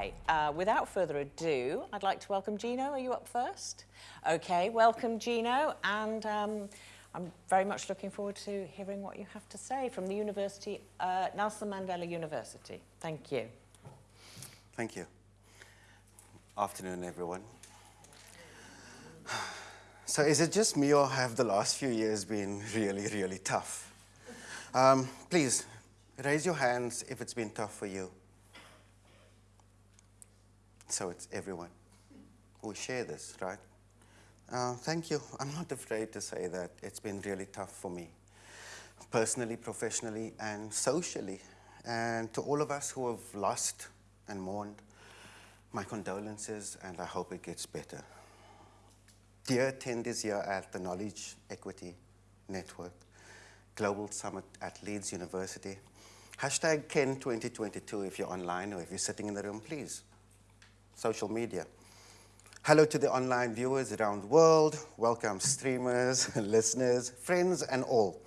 Okay, uh, without further ado, I'd like to welcome Gino. Are you up first? Okay, welcome Gino, and um, I'm very much looking forward to hearing what you have to say from the University, uh, Nelson Mandela University. Thank you. Thank you. Afternoon, everyone. So is it just me or have the last few years been really, really tough? Um, please, raise your hands if it's been tough for you. So it's everyone. We share this, right? Uh, thank you. I'm not afraid to say that it's been really tough for me, personally, professionally, and socially. And to all of us who have lost and mourned, my condolences, and I hope it gets better. Dear attendees here at the Knowledge Equity Network Global Summit at Leeds University, hashtag Ken 2022 if you're online or if you're sitting in the room, please. Social media. Hello to the online viewers around the world. Welcome streamers, listeners, friends, and all.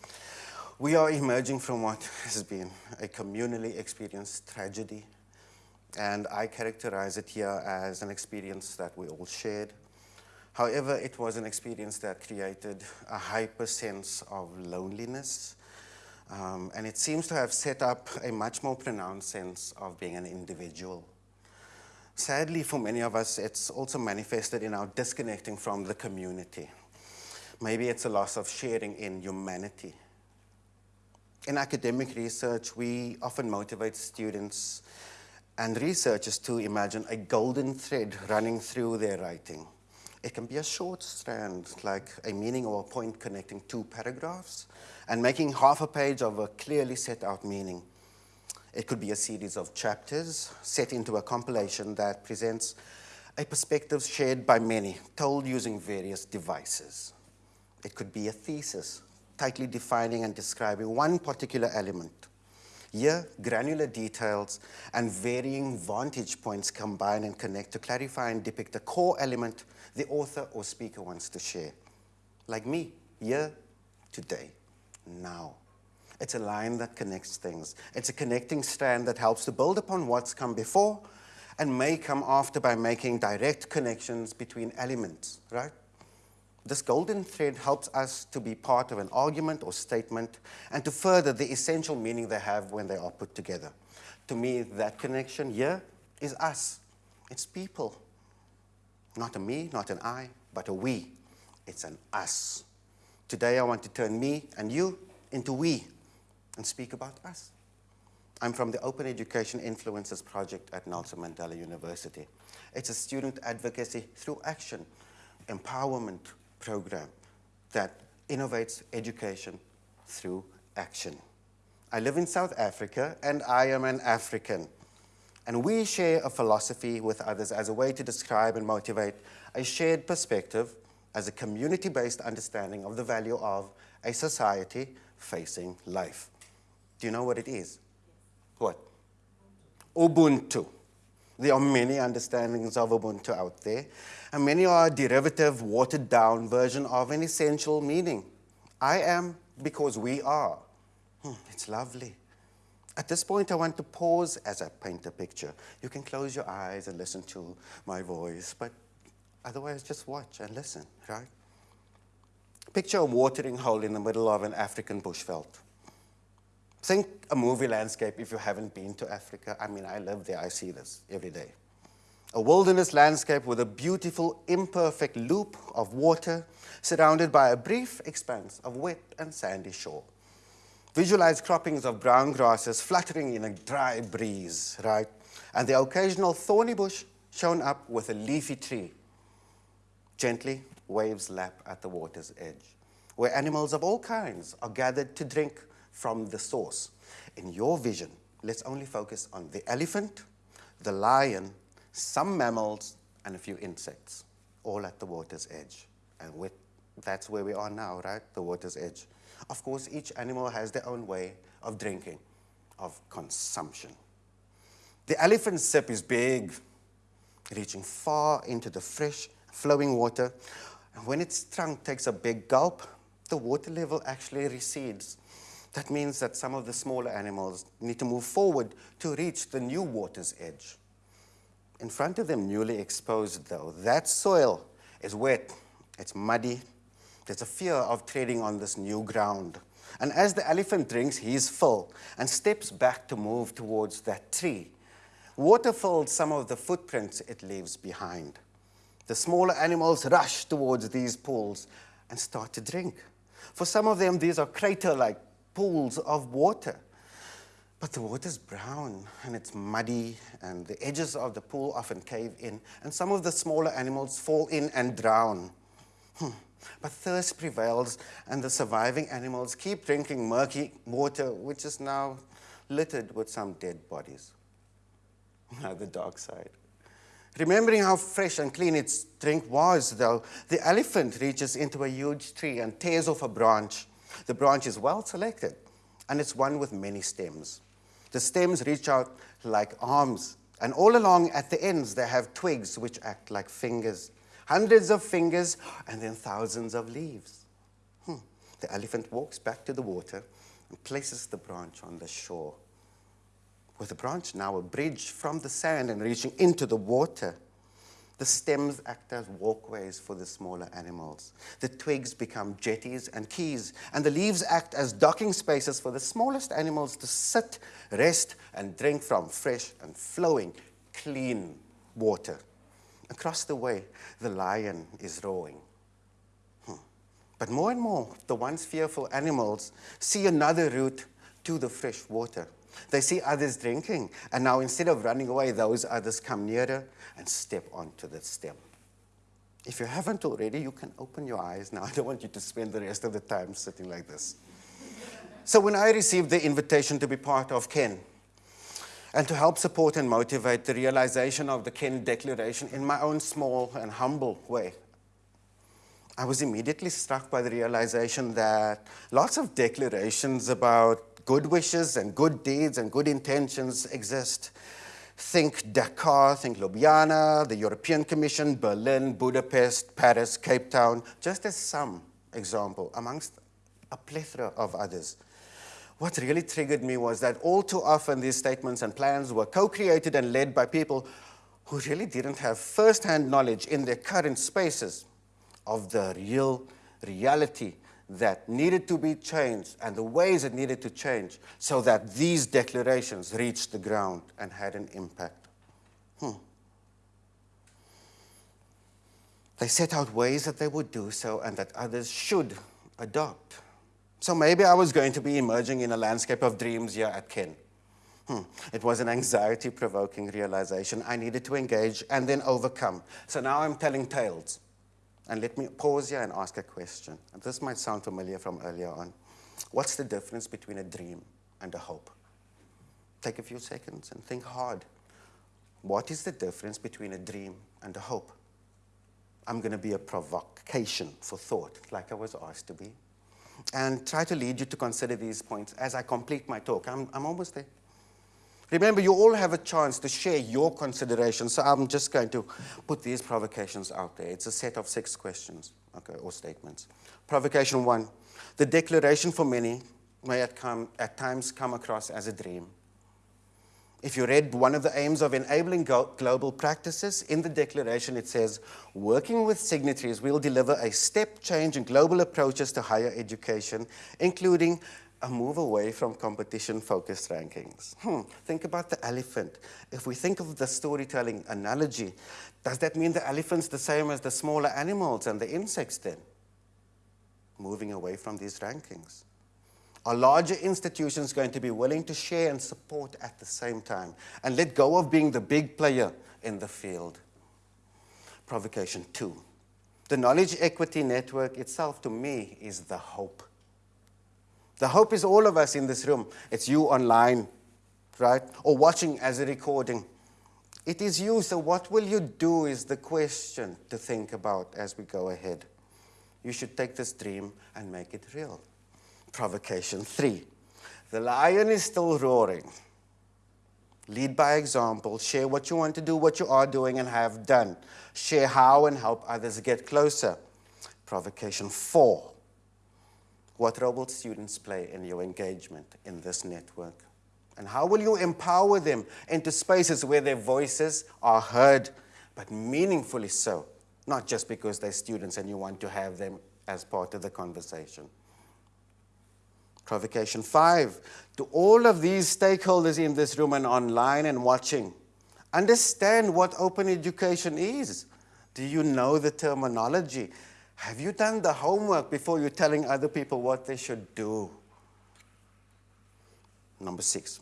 We are emerging from what has been a communally experienced tragedy, and I characterize it here as an experience that we all shared, However, it was an experience that created a hyper sense of loneliness, um, and it seems to have set up a much more pronounced sense of being an individual. Sadly, for many of us, it's also manifested in our disconnecting from the community. Maybe it's a loss of sharing in humanity. In academic research, we often motivate students and researchers to imagine a golden thread running through their writing. It can be a short strand, like a meaning or a point connecting two paragraphs, and making half a page of a clearly set out meaning. It could be a series of chapters set into a compilation that presents a perspective shared by many, told using various devices. It could be a thesis, tightly defining and describing one particular element. Here, granular details and varying vantage points combine and connect to clarify and depict a core element the author or speaker wants to share. Like me, here, today, now. It's a line that connects things. It's a connecting strand that helps to build upon what's come before and may come after by making direct connections between elements, right? This golden thread helps us to be part of an argument or statement and to further the essential meaning they have when they are put together. To me, that connection here is us. It's people. Not a me, not an I, but a we. It's an us. Today I want to turn me and you into we and speak about us. I'm from the Open Education Influencers Project at Nelson Mandela University. It's a student advocacy through action, empowerment program that innovates education through action. I live in South Africa and I am an African. And we share a philosophy with others as a way to describe and motivate a shared perspective as a community-based understanding of the value of a society facing life. Do you know what it is? What? Ubuntu. There are many understandings of Ubuntu out there, and many are a derivative, watered-down version of an essential meaning. I am because we are. Hmm, it's lovely. At this point, I want to pause as I paint a picture. You can close your eyes and listen to my voice, but otherwise just watch and listen, right? Picture a watering hole in the middle of an African bushveld. Think a movie landscape if you haven't been to Africa. I mean, I live there, I see this every day. A wilderness landscape with a beautiful, imperfect loop of water surrounded by a brief expanse of wet and sandy shore. Visualize croppings of brown grasses fluttering in a dry breeze, right? And the occasional thorny bush shown up with a leafy tree. Gently, waves lap at the water's edge, where animals of all kinds are gathered to drink from the source. In your vision, let's only focus on the elephant, the lion, some mammals, and a few insects, all at the water's edge. And with, that's where we are now, right? The water's edge. Of course, each animal has their own way of drinking, of consumption. The elephant's sip is big, reaching far into the fresh, flowing water. And when its trunk takes a big gulp, the water level actually recedes. That means that some of the smaller animals need to move forward to reach the new water's edge. in front of them, newly exposed though. That soil is wet, it's muddy. There's a fear of treading on this new ground. And as the elephant drinks his fill and steps back to move towards that tree, water fills some of the footprints it leaves behind. The smaller animals rush towards these pools and start to drink. For some of them, these are crater like pools of water. But the water's brown and it's muddy, and the edges of the pool often cave in, and some of the smaller animals fall in and drown. Hmm. But thirst prevails, and the surviving animals keep drinking murky water, which is now littered with some dead bodies. Now, the dark side. Remembering how fresh and clean its drink was, though, the elephant reaches into a huge tree and tears off a branch. The branch is well selected, and it's one with many stems. The stems reach out like arms, and all along at the ends they have twigs which act like fingers. Hundreds of fingers and then thousands of leaves. Hmm. The elephant walks back to the water and places the branch on the shore. With the branch now a bridge from the sand and reaching into the water, the stems act as walkways for the smaller animals. The twigs become jetties and quays, and the leaves act as docking spaces for the smallest animals to sit, rest, and drink from fresh and flowing, clean water. Across the way, the lion is roaring. Hmm. But more and more, the once fearful animals see another route to the fresh water. They see others drinking, and now instead of running away, those others come nearer and step onto the stem. If you haven't already, you can open your eyes now. I don't want you to spend the rest of the time sitting like this. So when I received the invitation to be part of Ken, and to help support and motivate the realization of the Ken Declaration in my own small and humble way, I was immediately struck by the realization that lots of declarations about good wishes and good deeds and good intentions exist. Think Dakar, think Ljubljana, the European Commission, Berlin, Budapest, Paris, Cape Town, just as some example amongst a plethora of others. What really triggered me was that all too often these statements and plans were co-created and led by people who really didn't have first-hand knowledge in their current spaces of the real reality that needed to be changed and the ways it needed to change so that these declarations reached the ground and had an impact. Hmm. They set out ways that they would do so and that others should adopt. So maybe I was going to be emerging in a landscape of dreams here at Ken. Hmm. It was an anxiety-provoking realization I needed to engage and then overcome. So now I'm telling tales. And let me pause here and ask a question. And this might sound familiar from earlier on. What's the difference between a dream and a hope? Take a few seconds and think hard. What is the difference between a dream and a hope? I'm going to be a provocation for thought, like I was asked to be, and try to lead you to consider these points as I complete my talk. I'm, I'm almost there. Remember, you all have a chance to share your considerations, so I'm just going to put these provocations out there. It's a set of six questions, okay, or statements. Provocation one, the declaration for many may at, come, at times come across as a dream. If you read one of the aims of enabling global practices, in the declaration it says, working with signatories, we'll deliver a step change in global approaches to higher education, including a move away from competition-focused rankings. Hmm, think about the elephant. If we think of the storytelling analogy, does that mean the elephant's the same as the smaller animals and the insects then? Moving away from these rankings. Are larger institutions going to be willing to share and support at the same time and let go of being the big player in the field? Provocation two. The knowledge equity network itself, to me, is the hope the hope is all of us in this room. It's you online, right? Or watching as a recording. It is you, so what will you do is the question to think about as we go ahead. You should take this dream and make it real. Provocation three. The lion is still roaring. Lead by example. Share what you want to do, what you are doing and have done. Share how and help others get closer. Provocation four. What role will students play in your engagement in this network? And how will you empower them into spaces where their voices are heard, but meaningfully so, not just because they're students and you want to have them as part of the conversation? Provocation five, to all of these stakeholders in this room and online and watching, understand what open education is. Do you know the terminology? Have you done the homework before you're telling other people what they should do? Number six,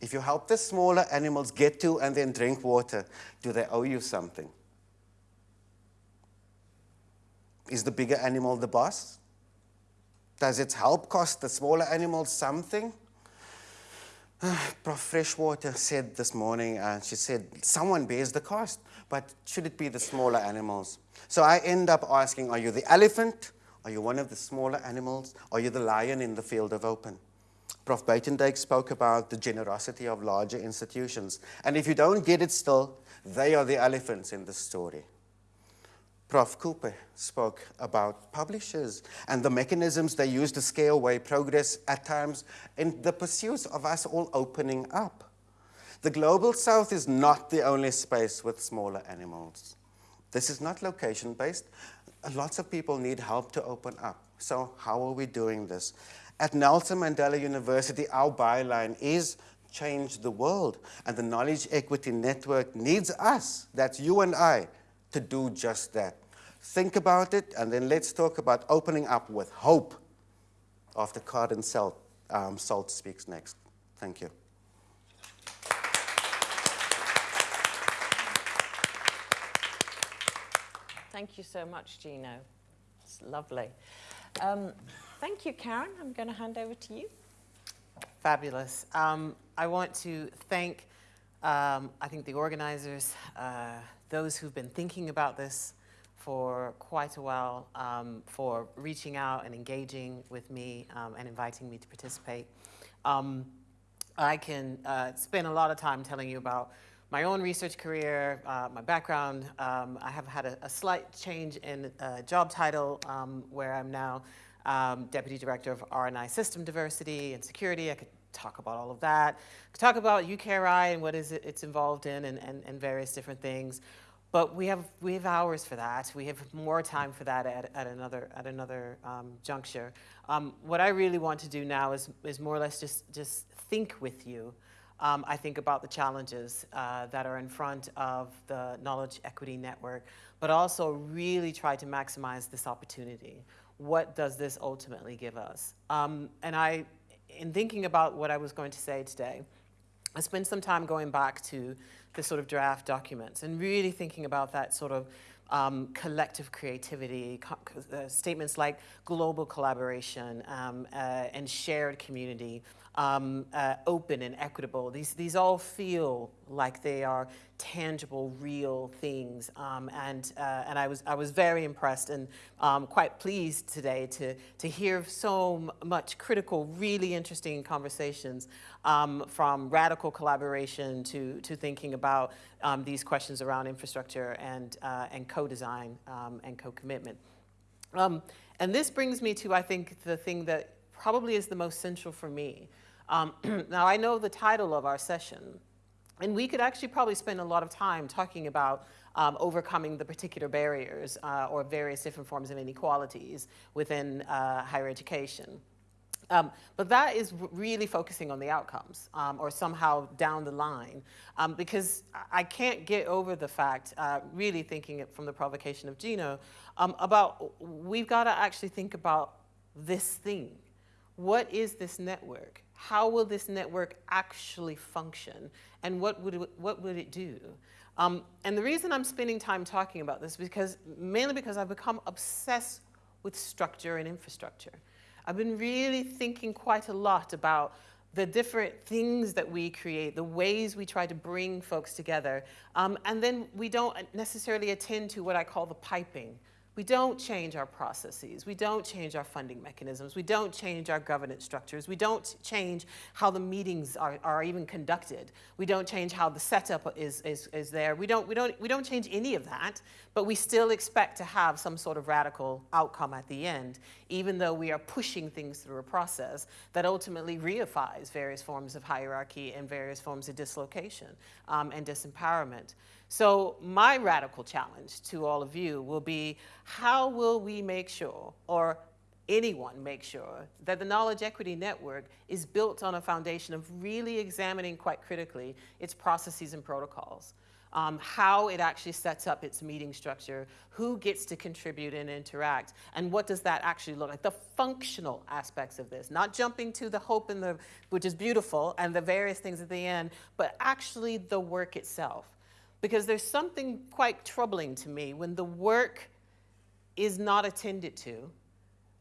if you help the smaller animals get to and then drink water, do they owe you something? Is the bigger animal the boss? Does its help cost the smaller animals something? Prof. Freshwater said this morning, uh, she said, someone bears the cost, but should it be the smaller animals? So I end up asking, are you the elephant? Are you one of the smaller animals? Are you the lion in the field of open? Prof. Buitendijk spoke about the generosity of larger institutions. And if you don't get it still, they are the elephants in the story. Prof. Cooper spoke about publishers and the mechanisms they use to scare away progress at times in the pursuit of us all opening up. The Global South is not the only space with smaller animals. This is not location-based. Lots of people need help to open up. So how are we doing this? At Nelson Mandela University, our byline is change the world. And the Knowledge Equity Network needs us, that's you and I, to do just that. Think about it, and then let's talk about opening up with hope after Karen Salt, um, Salt speaks next. Thank you. Thank you so much, Gino. It's lovely. Um, thank you, Karen. I'm going to hand over to you. Fabulous. Um, I want to thank, um, I think, the organizers, uh, those who've been thinking about this for quite a while, um, for reaching out and engaging with me um, and inviting me to participate. Um, I can uh, spend a lot of time telling you about my own research career, uh, my background. Um, I have had a, a, slight change in uh, job title um, where I'm now um, Deputy Director of R&I System Diversity and Security. I could talk about all of that. I could talk about UKRI and what is it it's involved in and, and, and various different things. But we have, we have hours for that. We have more time for that at, at another, at another um, juncture. Um, what I really want to do now is, is more or less just, just think with you um, I think about the challenges uh, that are in front of the Knowledge Equity Network, but also really try to maximize this opportunity. What does this ultimately give us? Um, and I, in thinking about what I was going to say today, I spent some time going back to the sort of draft documents and really thinking about that sort of um, collective creativity, co uh, statements like global collaboration um, uh, and shared community, um, uh, open and equitable. These, these all feel like they are tangible, real things. Um, and uh, and I, was, I was very impressed and um, quite pleased today to, to hear so much critical, really interesting conversations um, from radical collaboration to, to thinking about um, these questions around infrastructure and, uh, and co-design um, and co-commitment. and this brings me to, I think, the thing that probably is the most central for me, um, now, I know the title of our session, and we could actually probably spend a lot of time talking about um, overcoming the particular barriers uh, or various different forms of inequalities within uh, higher education. Um, but that is really focusing on the outcomes um, or somehow down the line um, because I can't get over the fact, uh, really thinking it from the provocation of Gino, um, about we've got to actually think about this thing. What is this network? How will this network actually function and what would it, what would it do? Um, and the reason I'm spending time talking about this because mainly because I've become obsessed with structure and infrastructure. I've been really thinking quite a lot about the different things that we create, the ways we try to bring folks together, um, and then we don't necessarily attend to what I call the piping, we don't change our processes. We don't change our funding mechanisms. We don't change our governance structures. We don't change how the meetings are, are even conducted. We don't change how the setup is, is, is there. We don't, we, don't, we don't change any of that, but we still expect to have some sort of radical outcome at the end, even though we are pushing things through a process that ultimately reifies various forms of hierarchy and various forms of dislocation um, and disempowerment. So my radical challenge to all of you will be, how will we make sure, or anyone make sure, that the Knowledge Equity Network is built on a foundation of really examining quite critically its processes and protocols. Um, how it actually sets up its meeting structure, who gets to contribute and interact, and what does that actually look like? The functional aspects of this, not jumping to the hope and the, which is beautiful, and the various things at the end, but actually the work itself because there's something quite troubling to me when the work is not attended to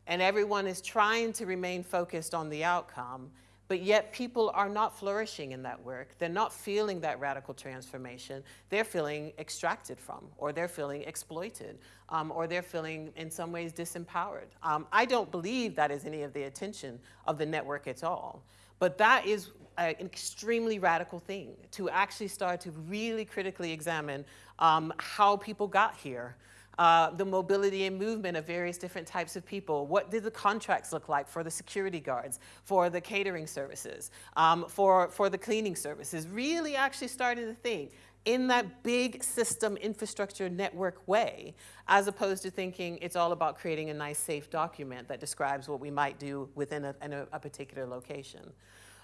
and everyone is trying to remain focused on the outcome, but yet people are not flourishing in that work. They're not feeling that radical transformation. They're feeling extracted from, or they're feeling exploited, um, or they're feeling in some ways disempowered. Um, I don't believe that is any of the attention of the network at all. But that is an extremely radical thing to actually start to really critically examine um, how people got here. Uh, the mobility and movement of various different types of people. What did the contracts look like for the security guards, for the catering services, um, for, for the cleaning services? Really actually starting to think in that big system infrastructure network way, as opposed to thinking it's all about creating a nice safe document that describes what we might do within a, a, a particular location.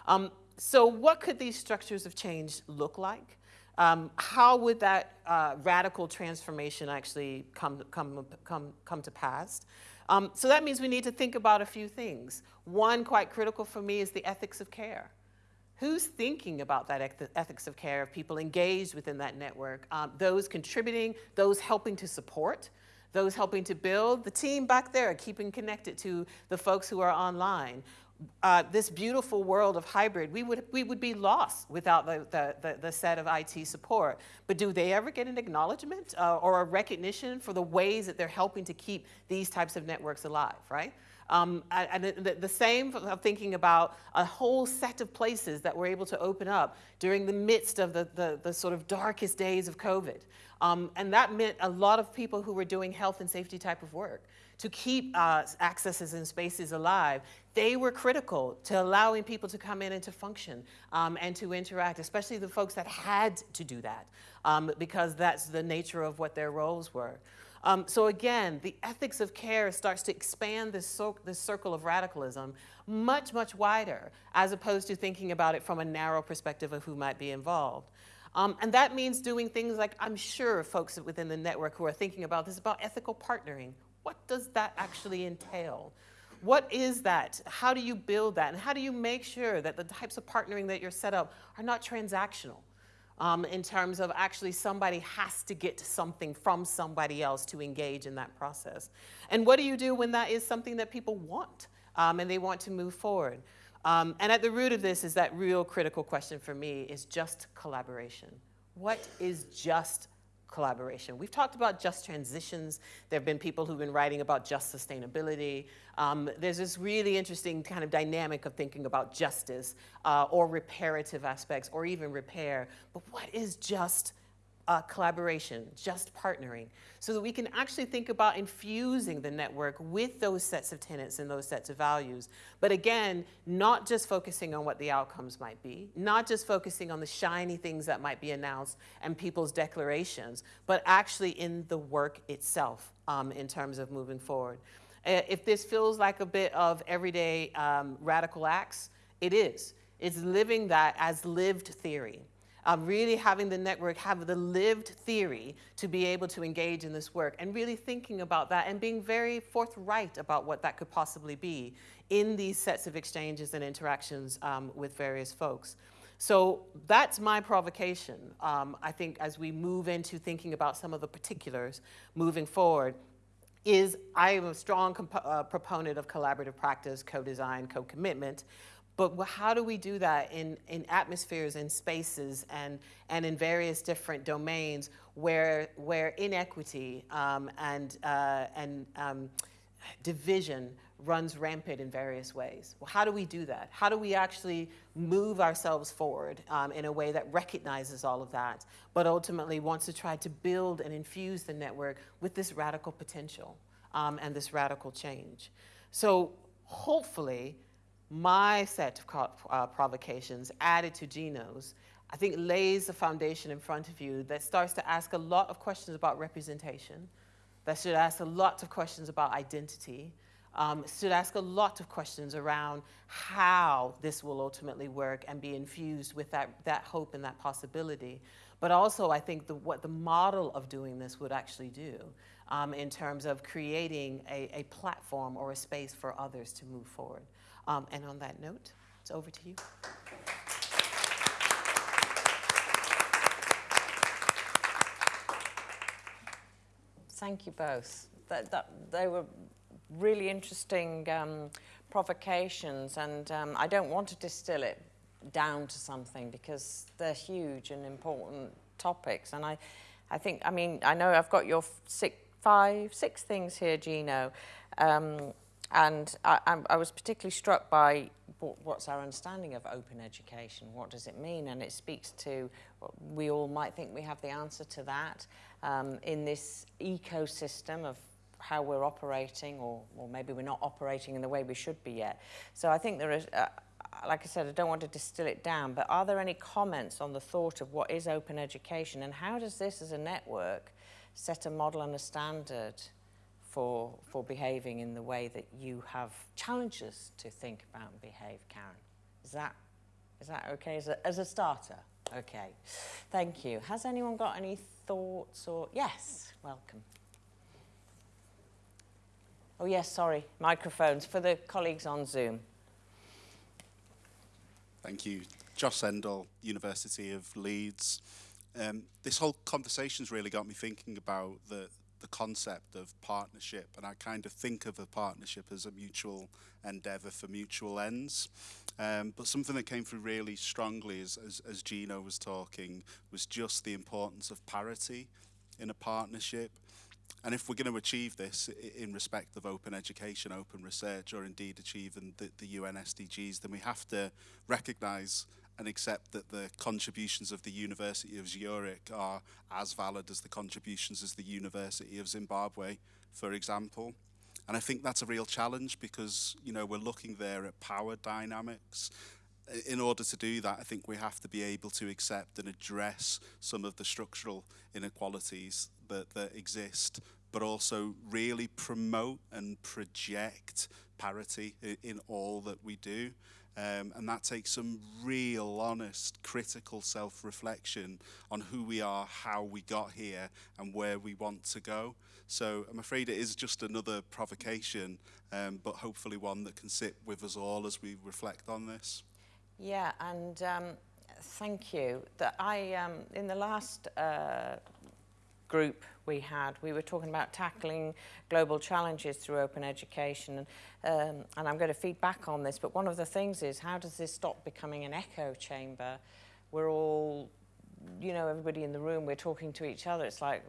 Um, so what could these structures of change look like? Um, how would that uh, radical transformation actually come, come, come, come to pass? Um, so that means we need to think about a few things. One quite critical for me is the ethics of care. Who's thinking about that ethics of care of people engaged within that network? Um, those contributing, those helping to support, those helping to build, the team back there keeping connected to the folks who are online uh, this beautiful world of hybrid, we would, we would be lost without the, the, the, the set of IT support. But do they ever get an acknowledgement uh, or a recognition for the ways that they're helping to keep these types of networks alive, right? Um, and the, the, same of thinking about a whole set of places that were able to open up during the midst of the, the, the sort of darkest days of COVID. Um, and that meant a lot of people who were doing health and safety type of work to keep uh, accesses and spaces alive, they were critical to allowing people to come in and to function um, and to interact, especially the folks that had to do that um, because that's the nature of what their roles were. Um, so again, the ethics of care starts to expand this, circle of radicalism much, much wider, as opposed to thinking about it from a narrow perspective of who might be involved. Um, and that means doing things like I'm sure folks within the network who are thinking about this about ethical partnering. What does that actually entail? What is that? How do you build that? And how do you make sure that the types of partnering that you're set up are not transactional? Um, in terms of actually somebody has to get something from somebody else to engage in that process. And what do you do when that is something that people want um, and they want to move forward? Um, and at the root of this is that real critical question for me is just collaboration. What is just collaboration. We've talked about just transitions. There have been people who've been writing about just sustainability. Um, there's this really interesting kind of dynamic of thinking about justice uh, or reparative aspects or even repair. But what is just uh, collaboration, just partnering, so that we can actually think about infusing the network with those sets of tenets and those sets of values. But again, not just focusing on what the outcomes might be, not just focusing on the shiny things that might be announced and people's declarations, but actually in the work itself um, in terms of moving forward. If this feels like a bit of everyday um, radical acts, it is. It's living that as lived theory um, really having the network have the lived theory to be able to engage in this work and really thinking about that and being very forthright about what that could possibly be in these sets of exchanges and interactions um, with various folks. So that's my provocation, um, I think, as we move into thinking about some of the particulars moving forward, is I am a strong uh, proponent of collaborative practice, co-design, co-commitment, but how do we do that in, in atmospheres and spaces and, and in various different domains where, where inequity um, and, uh, and um, division runs rampant in various ways. Well, how do we do that? How do we actually move ourselves forward um, in a way that recognizes all of that, but ultimately wants to try to build and infuse the network with this radical potential um, and this radical change? So hopefully, my set of uh, provocations added to Gino's, I think lays a foundation in front of you that starts to ask a lot of questions about representation, that should ask a lot of questions about identity, um, should ask a lot of questions around how this will ultimately work and be infused with that, that hope and that possibility. But also, I think the, what the model of doing this would actually do um, in terms of creating a, a, platform or a space for others to move forward. Um, and on that note, it's over to you. Thank you both. That, that, they were really interesting um, provocations, and um, I don't want to distill it down to something because they're huge and important topics. And I, I think, I mean, I know I've got your six, five, six things here, Gino. Um, and I, I, was particularly struck by what's our understanding of open education? What does it mean? And it speaks to, we all might think we have the answer to that um, in this ecosystem of how we're operating, or, or maybe we're not operating in the way we should be yet. So I think there is, uh, like I said, I don't want to distill it down, but are there any comments on the thought of what is open education and how does this as a network set a model and a standard for, for behaving in the way that you have challenged us to think about and behave, Karen. Is that, is that okay as a, as a starter? Okay, thank you. Has anyone got any thoughts or, yes, welcome. Oh yes, sorry, microphones for the colleagues on Zoom. Thank you. Josh Sendall, University of Leeds. Um, this whole conversation's really got me thinking about the, the concept of partnership and I kind of think of a partnership as a mutual endeavour for mutual ends. Um, but something that came through really strongly as, as, as Gino was talking was just the importance of parity in a partnership. And if we're going to achieve this in respect of open education, open research, or indeed achieving the, the UN SDGs, then we have to recognise and accept that the contributions of the University of Zurich are as valid as the contributions as the University of Zimbabwe, for example. And I think that's a real challenge because, you know, we're looking there at power dynamics. In order to do that, I think we have to be able to accept and address some of the structural inequalities that, that exist, but also really promote and project parity in, in all that we do. Um, and that takes some real, honest, critical self-reflection on who we are, how we got here, and where we want to go. So I'm afraid it is just another provocation, um, but hopefully one that can sit with us all as we reflect on this. Yeah, and um, thank you. That I, um, in the last uh, group we had, we were talking about tackling global challenges through open education. And, um, and I'm going to feed back on this, but one of the things is how does this stop becoming an echo chamber? We're all, you know, everybody in the room, we're talking to each other. It's like,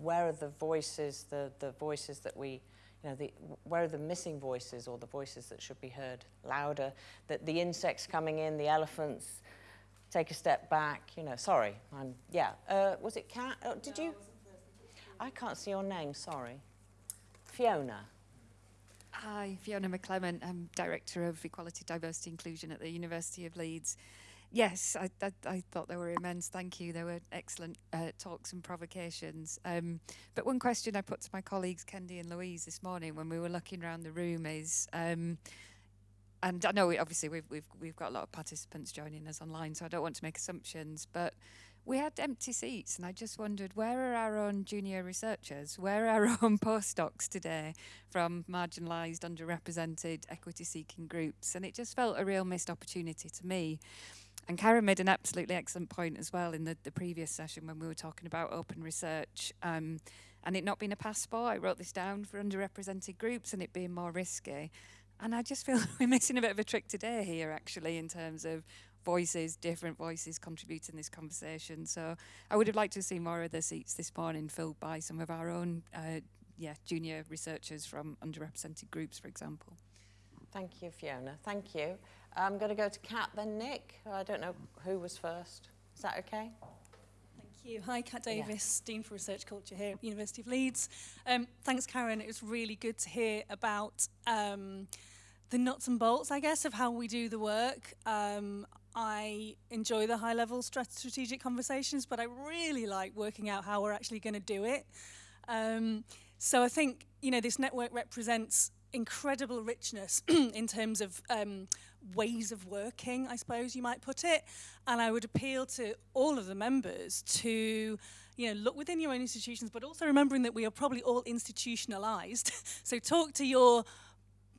where are the voices, the, the voices that we, you know, the, where are the missing voices or the voices that should be heard louder? That the insects coming in, the elephants, take a step back, you know, sorry, I'm, yeah. Uh, was it Cat? Oh, did no, you? I can't see your name, sorry. Fiona. Hi, Fiona McClement. I'm Director of Equality, Diversity, Inclusion at the University of Leeds. Yes, I, I, I thought they were immense. Thank you. They were excellent uh, talks and provocations. Um, but one question I put to my colleagues, Kendi and Louise, this morning when we were looking around the room is, um, and I know obviously we've, we've, we've got a lot of participants joining us online, so I don't want to make assumptions, but we had empty seats and I just wondered where are our own junior researchers? Where are our own postdocs today from marginalised, underrepresented, equity-seeking groups? And it just felt a real missed opportunity to me. And Karen made an absolutely excellent point as well in the, the previous session when we were talking about open research um, and it not being a passport. I wrote this down for underrepresented groups and it being more risky. And I just feel we're missing a bit of a trick today here, actually, in terms of voices, different voices contributing this conversation. So I would have liked to see more of the seats this morning filled by some of our own uh, yeah, junior researchers from underrepresented groups, for example. Thank you, Fiona. Thank you. I'm going to go to Kat, then Nick. I don't know who was first. Is that okay? Thank you. Hi, Kat Yeah. Davis, Dean for Research Culture here at the University of Leeds. Um, thanks, Karen. It was really good to hear about um, the nuts and bolts, I guess, of how we do the work. Um, I enjoy the high-level strat- strategic conversations, but I really like working out how we're actually going to do it. Um, so I think you know this network represents incredible richness in terms of um, ways of working, I suppose you might put it. And I would appeal to all of the members to you know, look within your own institutions, but also remembering that we are probably all institutionalized. so talk to your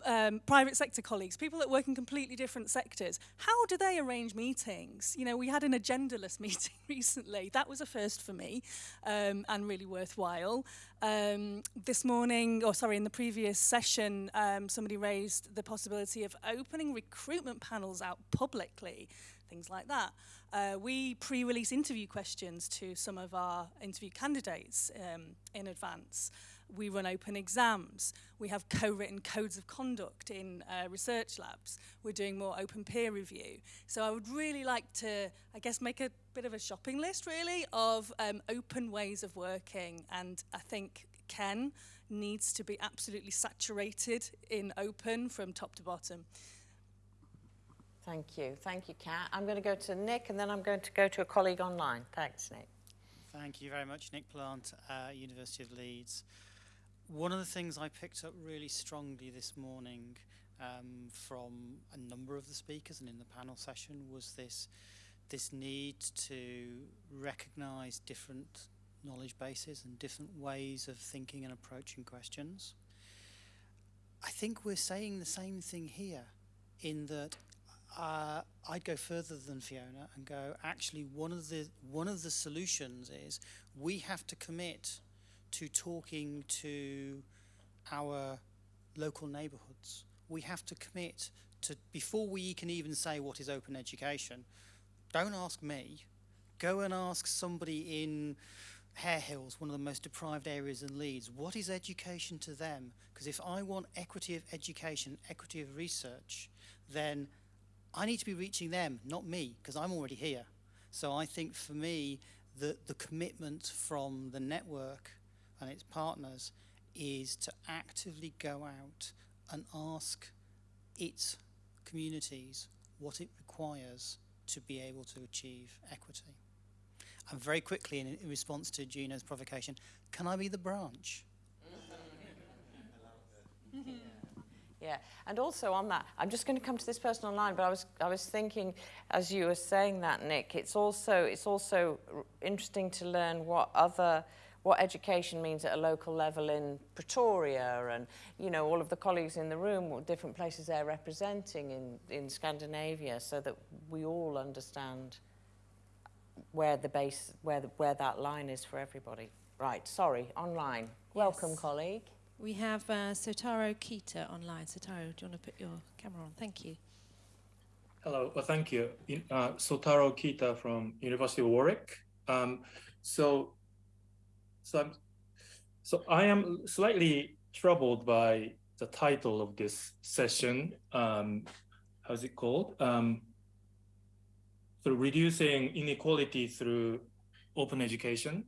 um, private sector colleagues, people that work in completely different sectors, how do they arrange meetings? You know, we had an agendaless meeting recently. That was a first for me um, and really worthwhile. Um, this morning, or sorry, in the previous session, um, somebody raised the possibility of opening recruitment panels out publicly, things like that. Uh, we pre-release interview questions to some of our interview candidates um, in advance. We run open exams. We have co-written codes of conduct in uh, research labs. We're doing more open peer review. So I would really like to, I guess, make a bit of a shopping list, really, of um, open ways of working. And I think Ken needs to be absolutely saturated in open from top to bottom. Thank you. Thank you, Kat. I'm going to go to Nick and then I'm going to go to a colleague online. Thanks, Nick. Thank you very much, Nick Plant, uh, University of Leeds. One of the things I picked up really strongly this morning um, from a number of the speakers and in the panel session was this this need to recognise different knowledge bases and different ways of thinking and approaching questions. I think we're saying the same thing here in that uh, I'd go further than Fiona and go actually one of the one of the solutions is we have to commit to talking to our local neighbourhoods. We have to commit to before we can even say what is open education. Don't ask me. Go and ask somebody in Harehills, one of the most deprived areas in Leeds. What is education to them? Because if I want equity of education, equity of research, then I need to be reaching them, not me, because I'm already here. So I think for me, the, the commitment from the network and its partners is to actively go out and ask its communities what it requires to be able to achieve equity. And very quickly, in, response to Gino's provocation, can I be the branch? Yeah, and also on that, I'm just going to come to this person online, but I was I was thinking, as you were saying that, Nick, it's also it's also interesting to learn what other what education means at a local level in Pretoria, and you know all of the colleagues in the room, what different places they're representing in in Scandinavia, so that we all understand where the base where the, where that line is for everybody. Right, sorry, online. Welcome, colleague. We have uh, Sotaro Kita online. Sotaro, do you want to put your camera on? Thank you. Hello, well, thank you. Uh, Sotaro Kita from University of Warwick. Um, so, so I'm, so I am slightly troubled by the title of this session. Um, how's it called? Um, so reducing inequality through open education,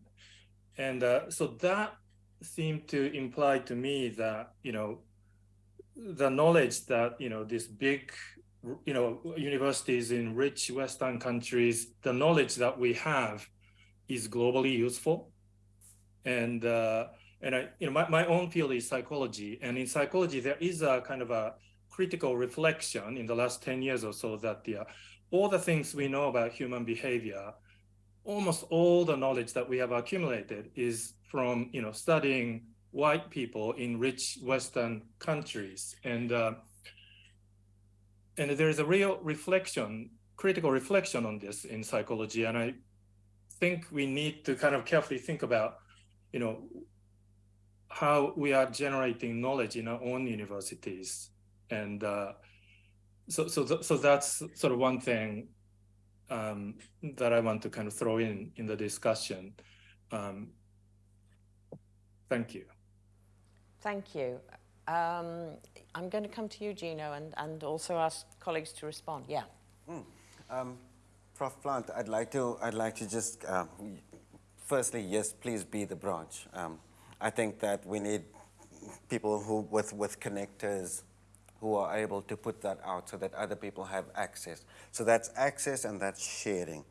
and uh, so that seemed to imply to me that you know the knowledge that you know this big you know universities in rich western countries the knowledge that we have is globally useful and uh, and I, you know my, my own field is psychology and in psychology there is a kind of a critical reflection in the last 10 years or so that the, uh, all the things we know about human behavior almost all the knowledge that we have accumulated is from you know studying white people in rich western countries and uh, and there is a real reflection, critical reflection on this in psychology. And I think we need to kind of carefully think about, you know, how we are generating knowledge in our own universities. And uh, so, so, th- so that's sort of one thing um, that I want to kind of throw in in the discussion. Um, thank you. Thank you. Um, I'm going to come to you, Gino, and, and also ask colleagues to respond. Yeah. Um, Prof. Plant, I'd like to, I'd like to just, uh, firstly, yes, please be the branch. Um, I think that we need people who, with, with connectors, who are able to put that out so that other people have access. So that's access and that's sharing.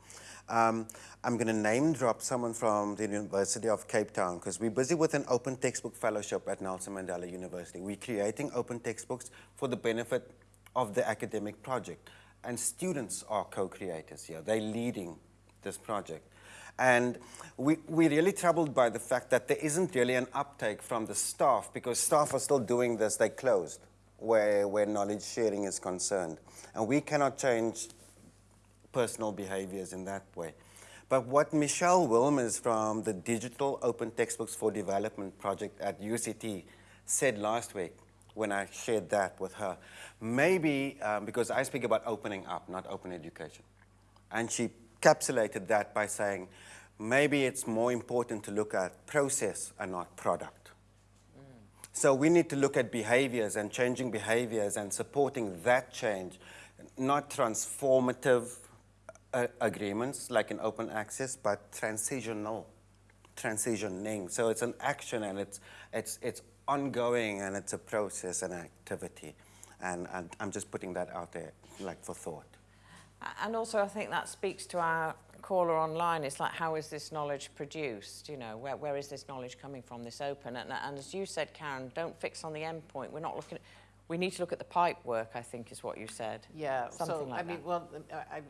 Um, I'm going to name drop someone from the University of Cape Town because we're busy with an open textbook fellowship at Nelson Mandela University. We're creating open textbooks for the benefit of the academic project. And students are co-creators here. They're leading this project. And we, we're really troubled by the fact that there isn't really an uptake from the staff because staff are still doing this, they closed where, where knowledge sharing is concerned. And we cannot change personal behaviors in that way. But what Michelle Willmers from the Digital Open Textbooks for Development project at UCT said last week when I shared that with her, maybe, um, because I speak about opening up, not open education. And she encapsulated that by saying, maybe it's more important to look at process and not product. So we need to look at behaviors and changing behaviors and supporting that change, not transformative uh, agreements like in open access, but transitional, transitioning. So it's an action and it's, it's, it's ongoing and it's a process and activity. And, and I'm just putting that out there like for thought. And also, I think that speaks to our caller online. It's like, how is this knowledge produced? You know, where, where is this knowledge coming from, this open? And, and as you said, Karen, don't fix on the end point. We're not looking at, we need to look at the pipe work, I think is what you said. Yeah, Something so, like I mean, that. well, I, I,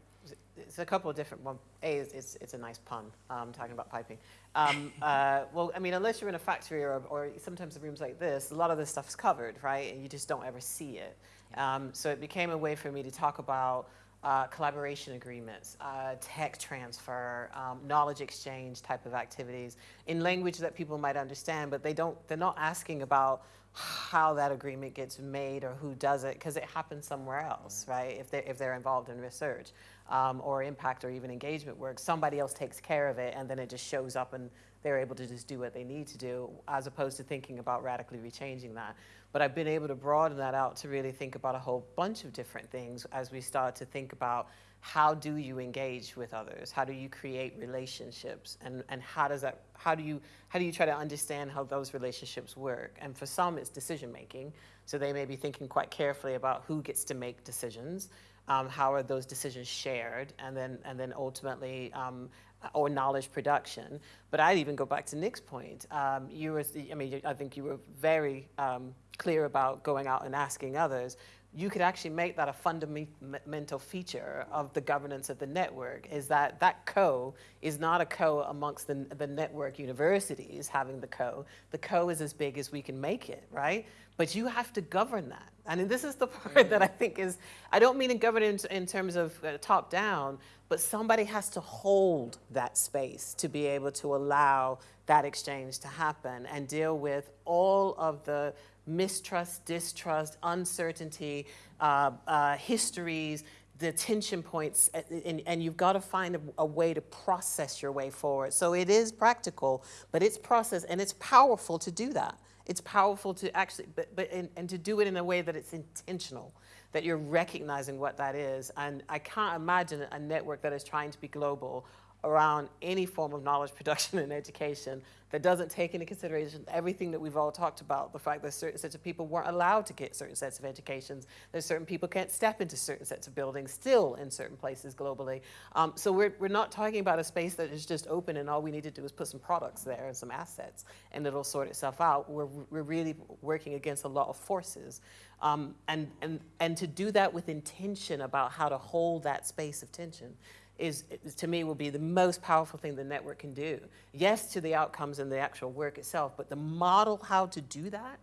it's a couple of different, one, A, is, it's, it's a nice pun, um, talking about piping. Um, uh, well, I mean, unless you're in a factory or, or sometimes in rooms like this, a lot of this stuff's covered, right? And you just don't ever see it. Um, so it became a way for me to talk about uh, collaboration agreements, uh, tech transfer, um, knowledge exchange type of activities in language that people might understand, but they don't, they're not asking about how that agreement gets made or who does it because it happens somewhere else, right? If they're, if they're involved in research um, or impact or even engagement work, somebody else takes care of it and then it just shows up and they're able to just do what they need to do as opposed to thinking about radically rechanging that. But I've been able to broaden that out to really think about a whole bunch of different things as we start to think about how do you engage with others? How do you create relationships? And, and how does that, how do you, how do you try to understand how those relationships work? And for some, it's decision making. So they may be thinking quite carefully about who gets to make decisions. Um, how are those decisions shared? And then, and then ultimately, um, or knowledge production. But I'd even go back to Nick's point. Um, you were, I mean, I think you were very um, clear about going out and asking others. You could actually make that a fundamental feature of the governance of the network is that that co is not a co amongst the, the network universities having the co. The co is as big as we can make it, right? But you have to govern that. And this is the part that I think is, I don't mean in governance in terms of uh, top down, but somebody has to hold that space to be able to allow that exchange to happen and deal with all of the mistrust, distrust, uncertainty, uh, uh, histories, the tension points, and, and you've got to find a, a, way to process your way forward. So it is practical, but it's process, and it's powerful to do that. It's powerful to actually, but, but and, and to do it in a way that it's intentional, that you're recognizing what that is. And I can't imagine a network that is trying to be global around any form of knowledge production and education that doesn't take into consideration everything that we've all talked about, the fact that certain sets of people weren't allowed to get certain sets of educations, that certain people can't step into certain sets of buildings still in certain places globally. Um, so we're, we're not talking about a space that is just open and all we need to do is put some products there and some assets and it'll sort itself out. We're, we're really working against a lot of forces. Um, and, and, and to do that with intention about how to hold that space of tension is, to me, will be the most powerful thing the network can do. Yes, to the outcomes and the actual work itself, but the model how to do that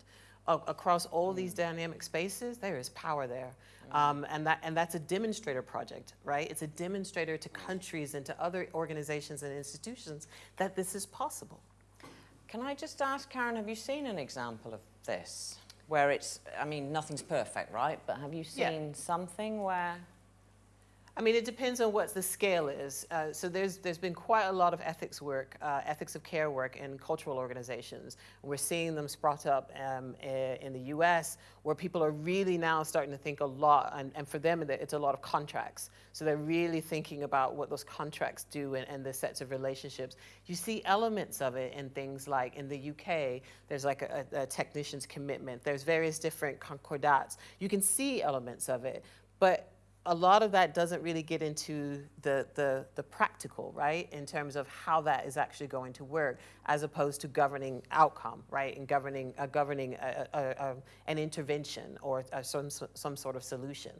across all these dynamic spaces, there is power there. Um, and, that, and that's a demonstrator project, right? It's a demonstrator to countries and to other organizations and institutions that this is possible. Can I just ask, Karen, have you seen an example of this? Where it's, I mean, nothing's perfect, right? But have you seen Yeah. something where I mean, it depends on what the scale is. Uh, so there's there's been quite a lot of ethics work, uh, ethics of care work in cultural organizations. We're seeing them sprout up um, in the U.S., where people are really now starting to think a lot, and, and for them it's a lot of contracts. So they're really thinking about what those contracts do and, and the sets of relationships. You see elements of it in things like in the UK, there's like a, a technician's commitment. There's various different concordats. You can see elements of it, but a lot of that doesn't really get into the, the, the, practical, right, in terms of how that is actually going to work, as opposed to governing outcome, right, and governing, uh, governing a, a, a, an intervention or uh, some, some sort of solution.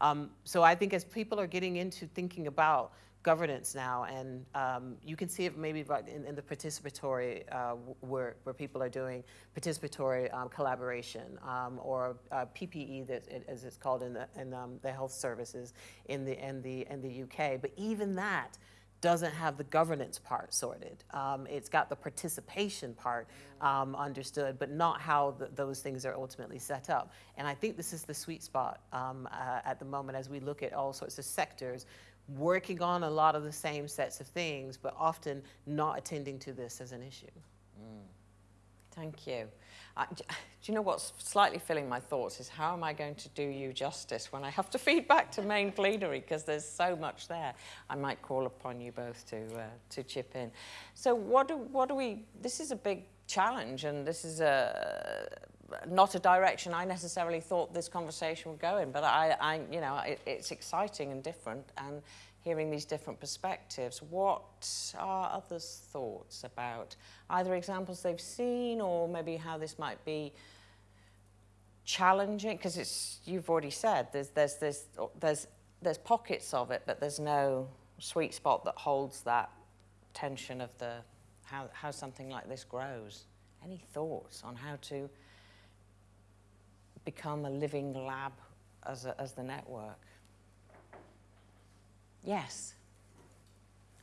Um, so I think as people are getting into thinking about governance now, and um, you can see it maybe in, in the participatory uh, work where people are doing participatory um, collaboration um, or uh, PPE, that as it's called in the, in, um, the health services in the, in, the, in the UK. But even that doesn't have the governance part sorted. Um, it's got the participation part um, understood, but not how the, those things are ultimately set up. And I think this is the sweet spot uh, at the moment as we look at all sorts of sectors working on a lot of the same sets of things, but often not attending to this as an issue. Mm. Thank you. Uh, do you know what's slightly filling my thoughts is how am I going to do you justice when I have to feed back to main plenary because there's so much there. I might call upon you both to uh, to chip in. So what do what do we? This is a big challenge, and this is a not a direction I necessarily thought this conversation would go in, but I, I you know, it, it's exciting and different, and hearing these different perspectives. What are others' thoughts about either examples they've seen, or maybe how this might be challenging? Because it's you've already said there's there's there's there's there's pockets of it, but there's no sweet spot that holds that tension of the how how something like this grows. Any thoughts on how to become a living lab as, a, as the network. Yes.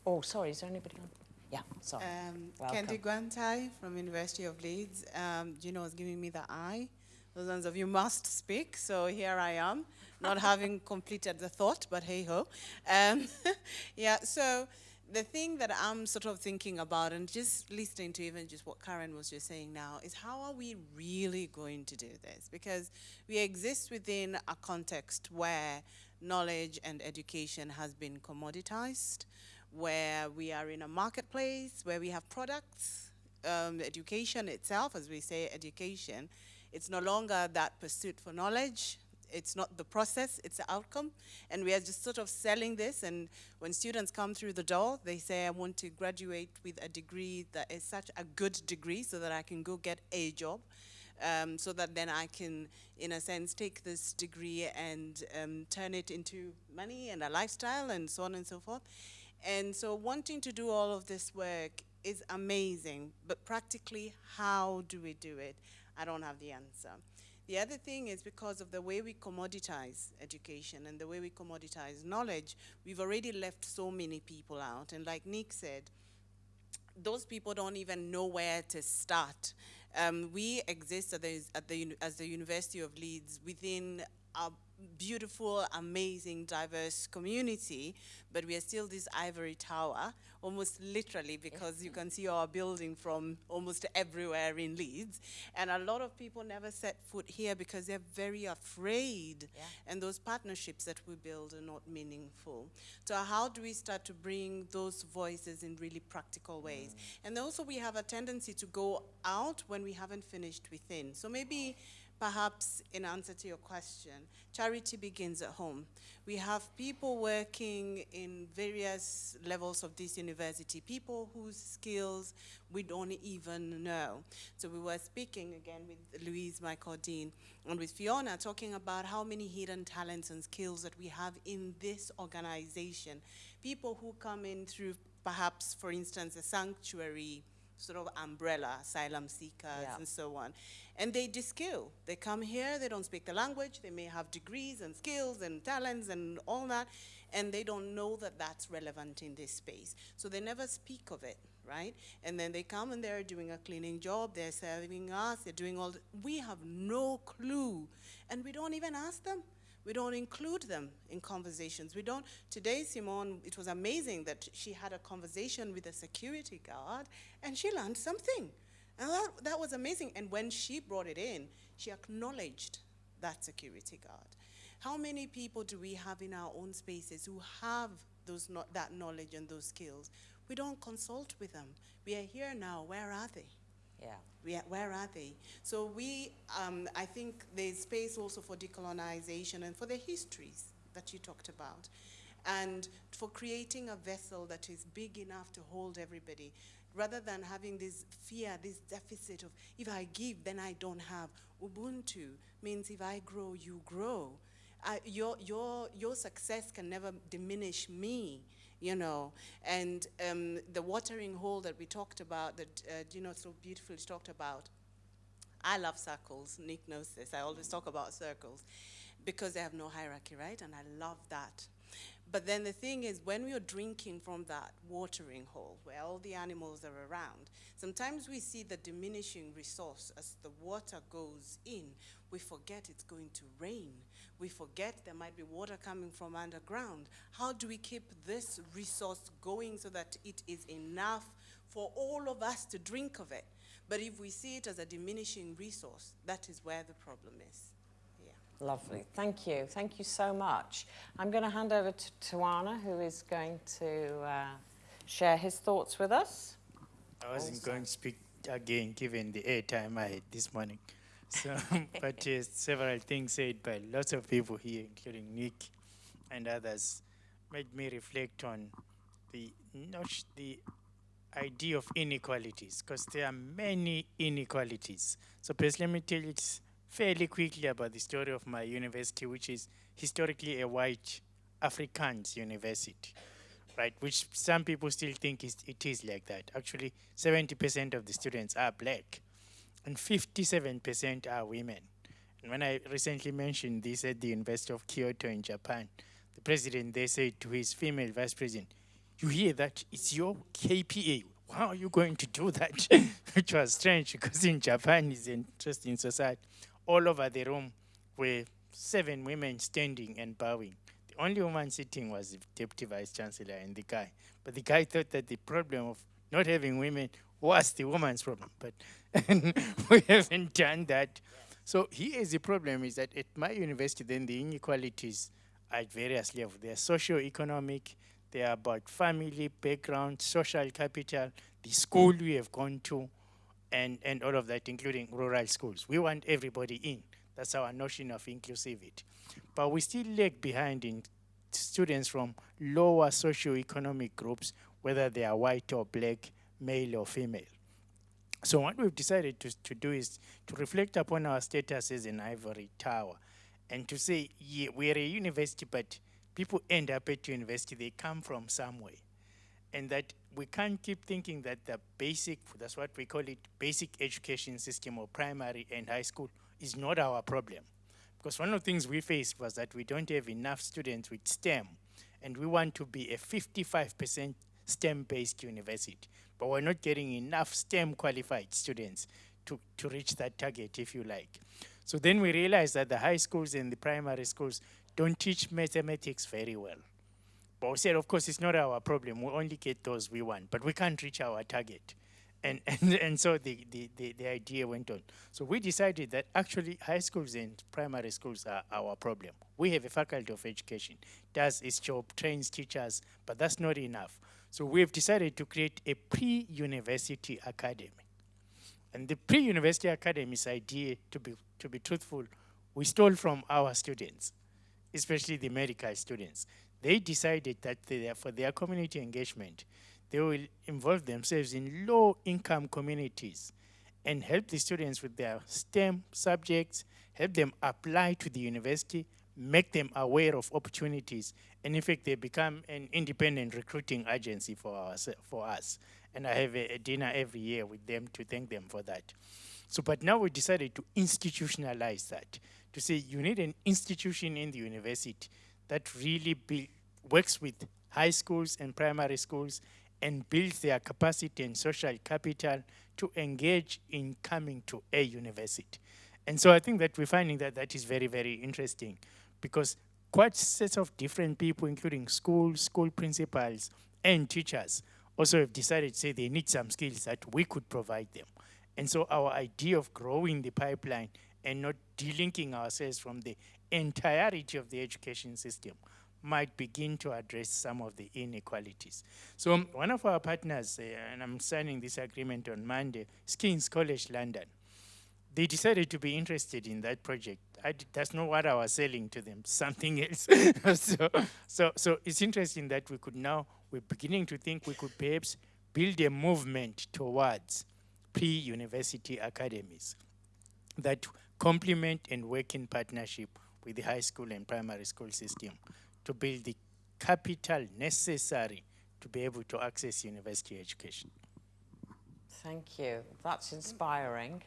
Oh, sorry, is there anybody on? Yeah, sorry. Um, Kendi Guantai from University of Leeds. Um, Gino was giving me the eye. Those ones of you must speak, so here I am, not having completed the thought, but hey ho. Um, yeah, so the thing that I'm sort of thinking about and just listening to even just what Karen was just saying now is how are we really going to do this? Because we exist within a context where knowledge and education has been commoditized, where we are in a marketplace, where we have products, um, education itself, as we say, education, it's no longer that pursuit for knowledge, it's not the process, it's the outcome. And we are just sort of selling this. And when students come through the door, they say, I want to graduate with a degree that is such a good degree so that I can go get a job. Um, so that then I can, in a sense, take this degree and um, turn it into money and a lifestyle and so on and so forth. And so wanting to do all of this work is amazing, but practically, how do we do it? I don't have the answer. The other thing is because of the way we commoditize education and the way we commoditize knowledge, we've already left so many people out. And like Nick said, those people don't even know where to start. Um, we exist at the, at the, as the University of Leeds within a beautiful, amazing, diverse community, but we are still this ivory tower, almost literally, because you can see our building from almost everywhere in Leeds. And a lot of people never set foot here because they're very afraid. Yeah. And those partnerships that we build are not meaningful. So how do we start to bring those voices in really practical ways? Mm. And also we have a tendency to go out when we haven't finished within. So maybe perhaps in answer to your question, charity begins at home. We have people working in various levels of this university, people whose skills we don't even know. So we were speaking again with Louise Michael Dean and with Fiona talking about how many hidden talents and skills that we have in this organization. People who come in through perhaps, for instance, a sanctuary sort of umbrella, asylum seekers yeah. and so on. And they de-skill. They come here, they don't speak the language, they may have degrees and skills and talents and all that, and they don't know that that's relevant in this space. So they never speak of it, right? And then they come and they're doing a cleaning job, they're serving us, they're doing all, we have no clue. And we don't even ask them We don't include them in conversations. We don't, today Simone, it was amazing that she had a conversation with a security guard and she learned something. And that, that was amazing. And when she brought it in, she acknowledged that security guard. How many people do we have in our own spaces who have those no that knowledge and those skills? We don't consult with them. We are here now, where are they? Yeah. We are, where are they? So we, um, I think there's space also for decolonization and for the histories that you talked about. And for creating a vessel that is big enough to hold everybody, rather than having this fear, this deficit of, if I give, then I don't have. Ubuntu means if I grow, you grow. I, your, your, your success can never diminish me you know, and um, the watering hole that we talked about, that uh, Gino so beautifully talked about. I love circles. Nick knows this. I always talk about circles because they have no hierarchy, right? And I love that. But then the thing is, when we are drinking from that watering hole where all the animals are around, sometimes we see the diminishing resource as the water goes in. We forget it's going to rain. We forget there might be water coming from underground. How do we keep this resource going so that it is enough for all of us to drink of it? But if we see it as a diminishing resource, that is where the problem is. Yeah. Lovely. Thank you. Thank you so much. I'm going to hand over to Tawana, who is going to uh, share his thoughts with us. I wasn't also. going to speak again, given the airtime I had this morning. So, but uh, several things said by lots of people here, including Nick and others, made me reflect on the not the idea of inequalities, because there are many inequalities. So, please let me tell you fairly quickly about the story of my university, which is historically a white Afrikaans university, right? Which some people still think is, it is like that. Actually, 70% of the students are black, and 57% are women. And when I recently mentioned this at the University of Kyoto in Japan, the president they said to his female vice president, "You hear that? It's your KPA. How are you going to do that?" Which was strange because in Japan it's an interesting society all over the room were seven women standing and bowing. The only woman sitting was the deputy vice chancellor and the guy. But the guy thought that the problem of not having women was the woman's problem. But we haven't done that. So here is the problem is that at my university, then the inequalities are at various levels. They are socio-economic, they are about family, background, social capital, the school we have gone to, and, and all of that, including rural schools. We want everybody in. That's our notion of inclusivity. But we still lag behind in students from lower socioeconomic groups, whether they are white or black, male or female. So what we've decided to, to do is to reflect upon our status as an ivory tower and to say, yeah, we're a university, but people end up at university, they come from somewhere. And that we can't keep thinking that the basic, that's what we call it, basic education system or primary and high school is not our problem. Because one of the things we faced was that we don't have enough students with STEM, and we want to be a 55% STEM-based university, but we're not getting enough STEM qualified students to, to reach that target, if you like. So then we realized that the high schools and the primary schools don't teach mathematics very well. But we said, of course, it's not our problem. We only get those we want, but we can't reach our target. And, and, and so the, the, the, the idea went on. So we decided that actually high schools and primary schools are our problem. We have a faculty of education, does its job, trains teachers, but that's not enough. So we've decided to create a pre-university academy. And the pre-university academy's idea, to be, to be truthful, we stole from our students, especially the medical students they decided that they, for their community engagement, they will involve themselves in low-income communities and help the students with their STEM subjects, help them apply to the university, make them aware of opportunities, and in fact, they become an independent recruiting agency for, us. for us. And I have a, a dinner every year with them to thank them for that. So, but now we decided to institutionalize that, to say you need an institution in the university that really works with high schools and primary schools and builds their capacity and social capital to engage in coming to a university. And so I think that we're finding that that is very, very interesting because quite sets of different people, including schools, school principals, and teachers, also have decided, say, they need some skills that we could provide them. And so our idea of growing the pipeline and not delinking ourselves from the entirety of the education system might begin to address some of the inequalities. So one of our partners, uh, and I'm signing this agreement on Monday, is King's College London. They decided to be interested in that project. That's not what I was selling to them, something else. so, so, so it's interesting that we could now, we're beginning to think we could perhaps build a movement towards pre-university academies that complement and work in partnership with the high school and primary school system to build the capital necessary to be able to access university education. Thank you. That's inspiring.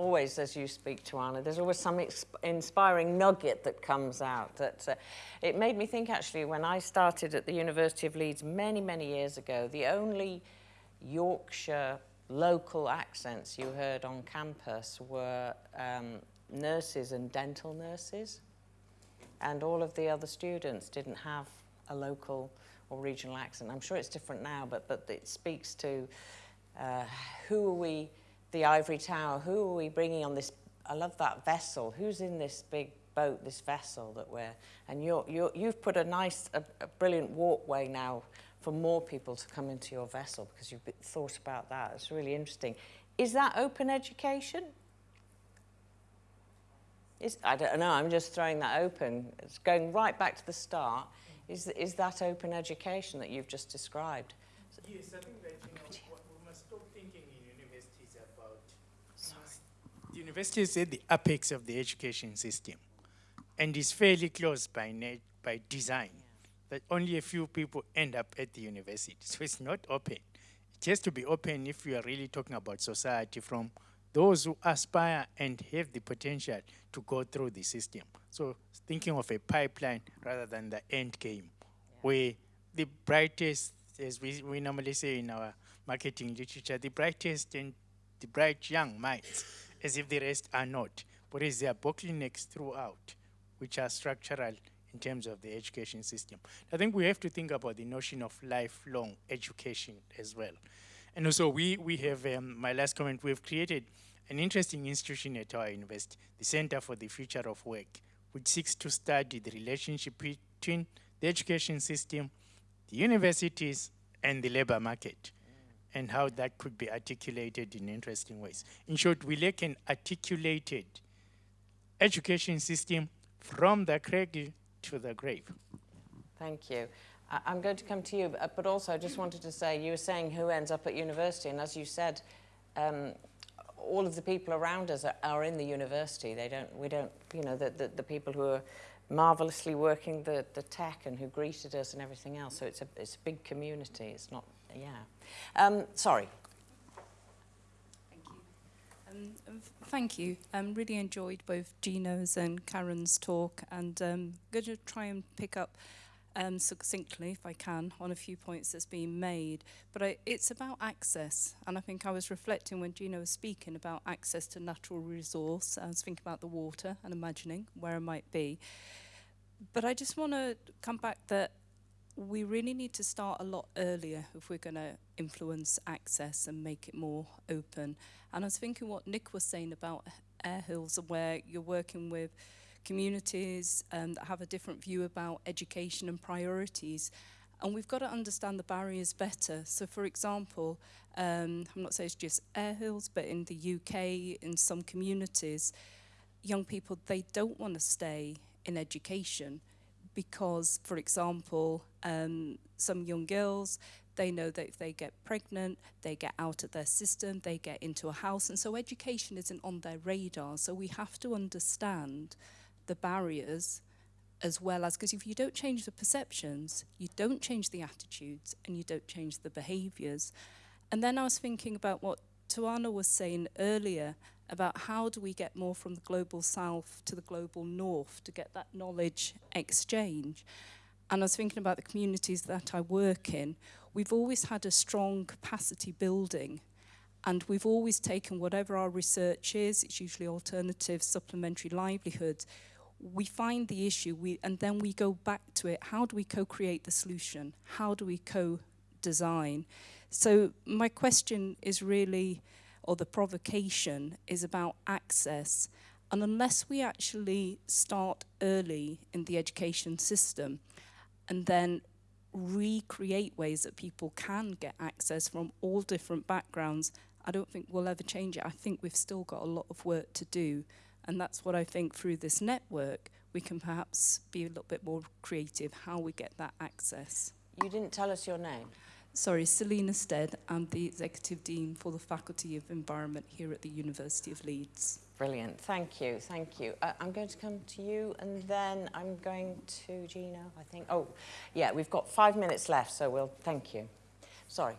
Always, as you speak to Anna, there's always some inspiring nugget that comes out. That uh, it made me think actually when I started at the University of Leeds many, many years ago, the only Yorkshire local accents you heard on campus were um, nurses and dental nurses and all of the other students didn't have a local or regional accent. I'm sure it's different now, but, but it speaks to uh, who are we, the Ivory Tower, who are we bringing on this, I love that vessel, who's in this big boat, this vessel that we're, and you're, you're, you've put a nice, a, a brilliant walkway now for more people to come into your vessel because you've thought about that. It's really interesting. Is that open education? Is, I don't know, I'm just throwing that open. It's going right back to the start. Is, is that open education that you've just described? Yes, I think you know, we must stop thinking in universities about. Sorry. The university is at the apex of the education system and is fairly close by, by design. That only a few people end up at the university. So it's not open. It has to be open if we are really talking about society from those who aspire and have the potential to go through the system. So thinking of a pipeline rather than the end game, yeah. where the brightest, as we, we normally say in our marketing literature, the brightest and the bright young minds, as if the rest are not. But is there bottlenecks throughout, which are structural in terms of the education system. I think we have to think about the notion of lifelong education as well. And also we, we have, um, my last comment, we've created an interesting institution at our university, the Center for the Future of Work, which seeks to study the relationship between the education system, the universities, and the labor market. And how that could be articulated in interesting ways. In short, we lack an articulated education system from the cradle to the grave. Thank you. I'm going to come to you, but also I just wanted to say, you were saying who ends up at university, and as you said, um, all of the people around us are, are in the university. They don't, we don't, you know, the, the, the people who are marvelously working the, the tech and who greeted us and everything else. So it's a, it's a big community. It's not, yeah. Um, sorry. Thank you. Um, thank you. Um, really enjoyed both Gino's and Karen's talk and um, going to try and pick up um, succinctly, if I can, on a few points that's been made. But I, it's about access, and I think I was reflecting when Gino was speaking about access to natural resource. I was thinking about the water and imagining where it might be. But I just want to come back that we really need to start a lot earlier if we're going to influence access and make it more open. And I was thinking what Nick was saying about Harehills, where you're working with communities um, that have a different view about education and priorities. And we've got to understand the barriers better. So for example, um, I'm not saying it's just Harehills, but in the UK, in some communities, young people, they don't want to stay in education because, for example, um, some young girls, they know that if they get pregnant, they get out of their system, they get into a house, and so education isn't on their radar. So we have to understand the barriers as well as, because if you don't change the perceptions, you don't change the attitudes and you don't change the behaviors. And then I was thinking about what Tawana was saying earlier about how do we get more from the global south to the global north to get that knowledge exchange. And I was thinking about the communities that I work in. We've always had a strong capacity building and we've always taken whatever our research is, it's usually alternative supplementary livelihoods, we find the issue, we, and then we go back to it. How do we co-create the solution? How do we co-design? So my question is really, or the provocation is about access. And unless we actually start early in the education system and then recreate ways that people can get access from all different backgrounds, I don't think we'll ever change it. I think we've still got a lot of work to do. And that's what I think through this network, we can perhaps be a little bit more creative how we get that access. You didn't tell us your name. Sorry, Selina Stead. I'm the Executive Dean for the Faculty of Environment here at the University of Leeds. Brilliant. Thank you. Thank you. Uh, I'm going to come to you and then I'm going to Gino, I think. Oh, yeah, we've got five minutes left, so we'll thank you. Sorry.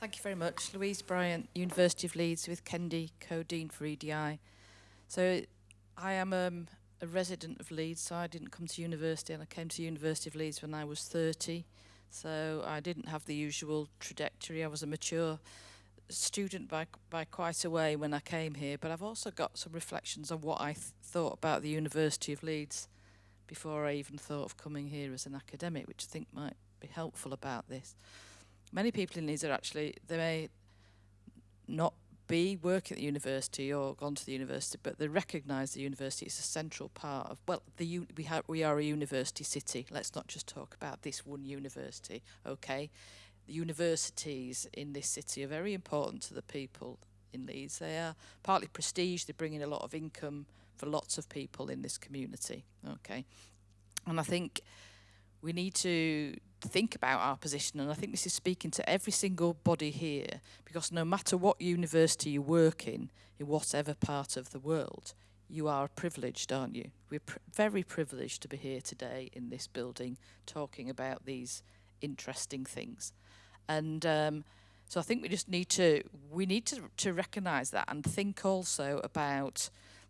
Thank you very much. Louise Bryant, University of Leeds with Kendi, co-dean for EDI. So I am um, a resident of Leeds, so I didn't come to university and I came to University of Leeds when I was 30. So I didn't have the usual trajectory. I was a mature student by, by quite a way when I came here, but I've also got some reflections on what I th thought about the University of Leeds before I even thought of coming here as an academic, which I think might be helpful about this. Many people in Leeds are actually, they may not be working at the university or gone to the university, but they recognise the university as a central part of, well, the we, we are a university city. Let's not just talk about this one university, okay? the universities in this city are very important to the people in Leeds. They are partly prestige, they bring in a lot of income for lots of people in this community. Okay. And I think we need to think about our position and I think this is speaking to every single body here because no matter what university you work in, in whatever part of the world, you are privileged, aren't you? We're pr very privileged to be here today in this building talking about these interesting things. And um, so I think we just need to we need to to recognise that and think also about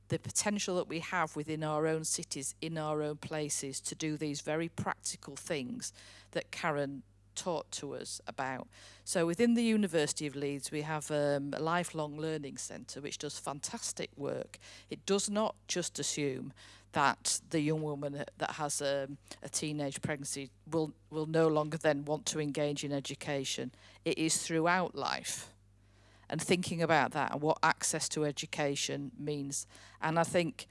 the potential that we have within our own cities, in our own places, to do these very practical things that Karen taught to us about. So within the University of Leeds, we have um, a lifelong learning centre which does fantastic work. It does not just assume that the young woman that has a, a teenage pregnancy will, will no longer then want to engage in education. It is throughout life and thinking about that and what access to education means. And I think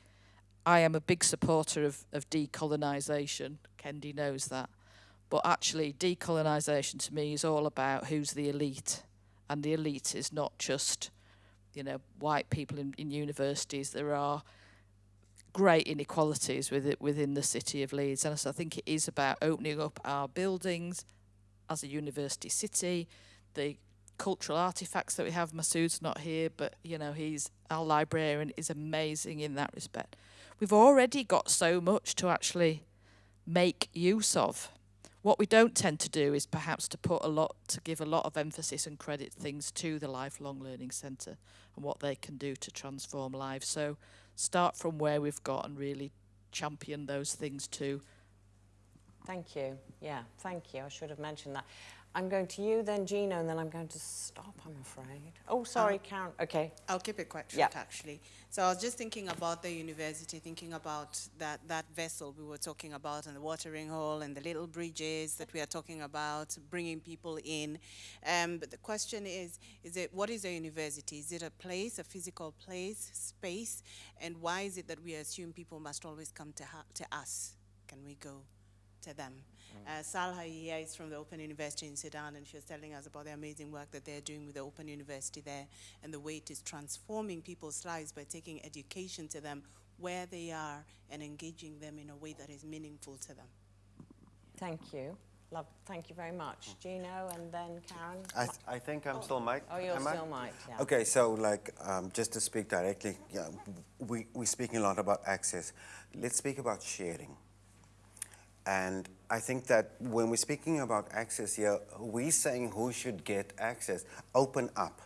I am a big supporter of, of decolonisation. Kendi knows that. But actually, decolonisation to me is all about who's the elite. And the elite is not just, you know, white people in, in universities. There are great inequalities with within the city of Leeds. And so I think it is about opening up our buildings as a university city, the cultural artifacts that we have. Masud's not here, but you know, he's our librarian is amazing in that respect. We've already got so much to actually make use of. What we don't tend to do is perhaps to put a lot, to give a lot of emphasis and credit things to the Lifelong Learning Centre and what they can do to transform lives. So start from where we've got and really champion those things too. Thank you. Yeah, thank you. I should have mentioned that. I'm going to you, then Gino, and then I'm going to stop, I'm afraid. Oh, sorry, um, Karen. Okay. I'll keep it quite short, yeah. actually. So I was just thinking about the university, thinking about that, that vessel we were talking about and the watering hole and the little bridges that we are talking about, bringing people in. Um, but the question is, is it, what is a university? Is it a place, a physical place, space? And why is it that we assume people must always come to, to us? Can we go to them? Uh, Salha here is from the Open University in Sudan, and she was telling us about the amazing work that they're doing with the Open University there and the way it is transforming people's lives by taking education to them where they are and engaging them in a way that is meaningful to them. Thank you. Love, thank you very much. Gino and then Karen. I, th I think I'm oh. still Mike. Oh, you're Am still I? Mike, yeah. Okay, so like, um, just to speak directly, yeah, we, we're speaking a lot about access. Let's speak about sharing. And I think that when we're speaking about access here, we're saying who should get access. Open up.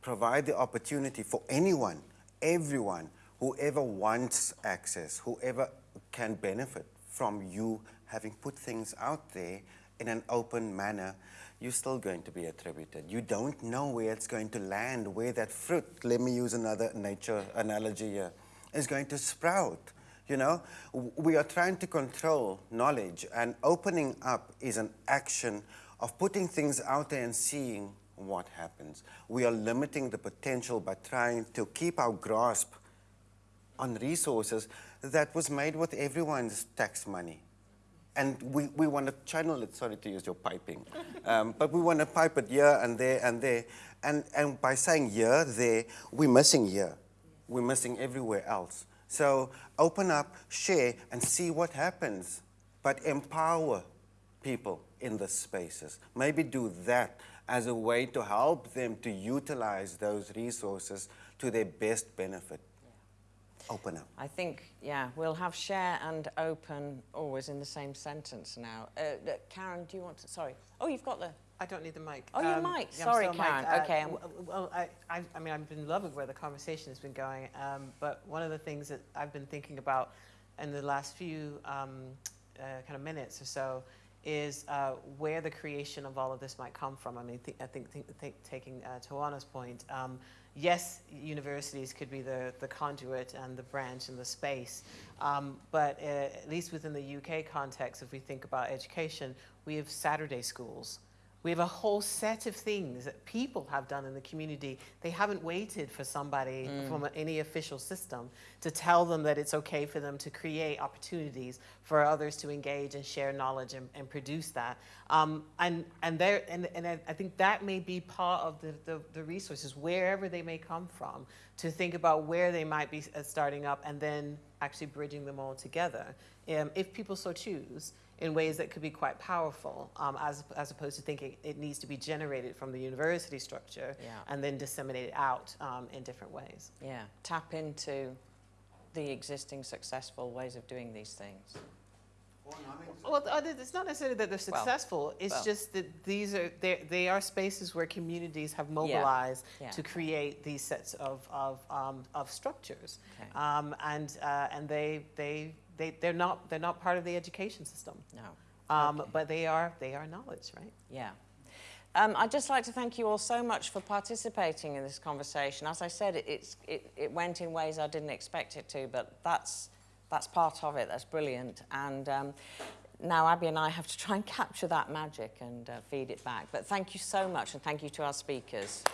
Provide the opportunity for anyone, everyone, whoever wants access, whoever can benefit from you having put things out there in an open manner, you're still going to be attributed. You don't know where it's going to land, where that fruit, let me use another nature analogy here, is going to sprout. You know, we are trying to control knowledge, and opening up is an action of putting things out there and seeing what happens. We are limiting the potential by trying to keep our grasp on resources that was made with everyone's tax money. And we, we want to channel it, sorry to use your piping, um, but we want to pipe it here and there and there. And, and by saying here, there, we're missing here. We're missing everywhere else. So open up, share, and see what happens. But empower people in the spaces. Maybe do that as a way to help them to utilize those resources to their best benefit. Open up. I think, yeah, we'll have share and open always in the same sentence now. Uh, uh, Karen, do you want to, sorry. Oh, you've got the, I don't need the mic. Oh, you Um, might. yeah, Sorry. Karen. Uh, Okay, Well, I, I, I mean, I've been loving where the conversation has been going, um, but one of the things that I've been thinking about in the last few um, uh, kind of minutes or so is uh, where the creation of all of this might come from. I mean, th- I think, think, think taking uh, Tawana's point, um, yes, universities could be the, the conduit and the branch and the space, um, but uh, at least within the UK context, if we think about education, we have Saturday schools. We have a whole set of things that people have done in the community. They haven't waited for somebody Mm. from any official system to tell them that it's okay for them to create opportunities for others to engage and share knowledge and, and produce that. Um, and and, there, and, and I I think that may be part of the, the, the resources, wherever they may come from, to think about where they might be uh, starting up and then actually bridging them all together, um, if people so choose in ways that could be quite powerful, um, as, as opposed to thinking it needs to be generated from the university structure Yeah. and then disseminated out um, in different ways. yeah, tap into the existing successful ways of doing these things. Well, th- it's not necessarily that they're Well, successful. it's well. just that these are they they are spaces where communities have mobilized yeah. to create these sets of of, um, of structures, Okay. um, and uh, and they they they they're not they're not part of the education system. No. Um, But they are they are knowledge, right? Yeah. Um, I'd just like to thank you all so much for participating in this conversation. As I said, it, it's, it, it went in ways I didn't expect it to, but that's, that's part of it. That's brilliant. And um, now Abby and I have to try and capture that magic and uh, feed it back. But thank you so much, and thank you to our speakers.